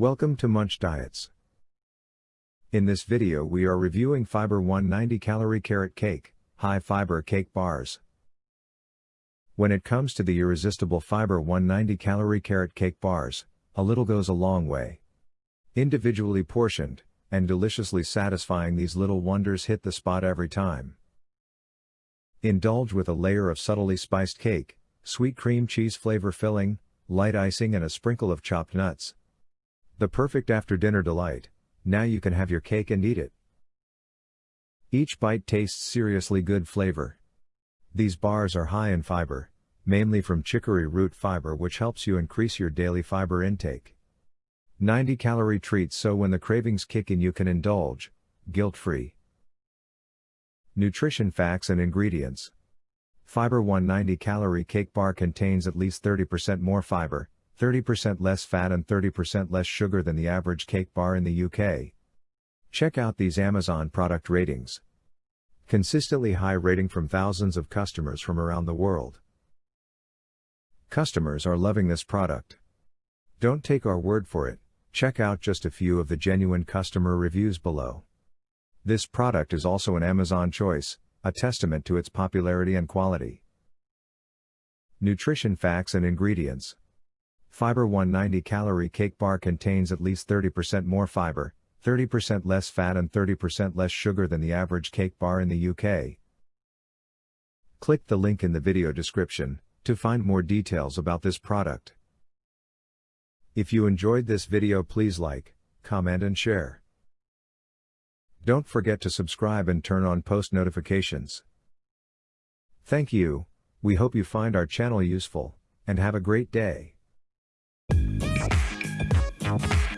Welcome to Munch Diets. In this video we are reviewing Fiber One 90 Calorie Carrot Cake, High Fiber Cake Bars. When it comes to the irresistible Fiber One 90 Calorie Carrot Cake Bars, a little goes a long way. Individually portioned, and deliciously satisfying these little wonders hit the spot every time. Indulge with a layer of subtly spiced cake, sweet cream cheese flavor filling, light icing and a sprinkle of chopped nuts. The perfect after dinner delight, now you can have your cake and eat it. Each bite tastes seriously good flavor. These bars are high in fiber, mainly from chicory root fiber which helps you increase your daily fiber intake. 90 calorie treats so when the cravings kick in you can indulge, guilt free. Nutrition facts and ingredients. Fiber One 90 calorie cake bar contains at least 30% more fiber, 30% less fat and 30% less sugar than the average cake bar in the UK. Check out these Amazon product ratings. Consistently high rating from thousands of customers from around the world. Customers are loving this product. Don't take our word for it, check out just a few of the genuine customer reviews below. This product is also an Amazon choice, a testament to its popularity and quality. Nutrition facts and ingredients. Fiber One 90 calorie cake bar contains at least 30% more fiber, 30% less fat and 30% less sugar than the average cake bar in the UK. Click the link in the video description to find more details about this product. If you enjoyed this video please like, comment and share. Don't forget to subscribe and turn on post notifications. Thank you, we hope you find our channel useful, and have a great day. Bye.